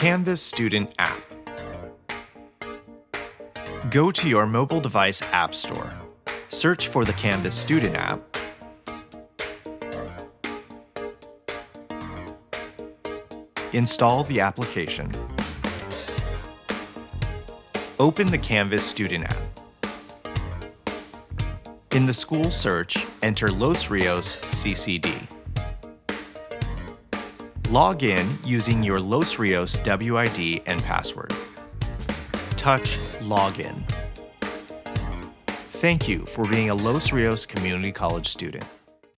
Canvas Student App. Go to your mobile device app store. Search for the Canvas Student app. Install the application. Open the Canvas Student app. In the school search, enter Los Rios CCD. Log in using your Los Rios WID and password. Touch Login. Thank you for being a Los Rios Community College student.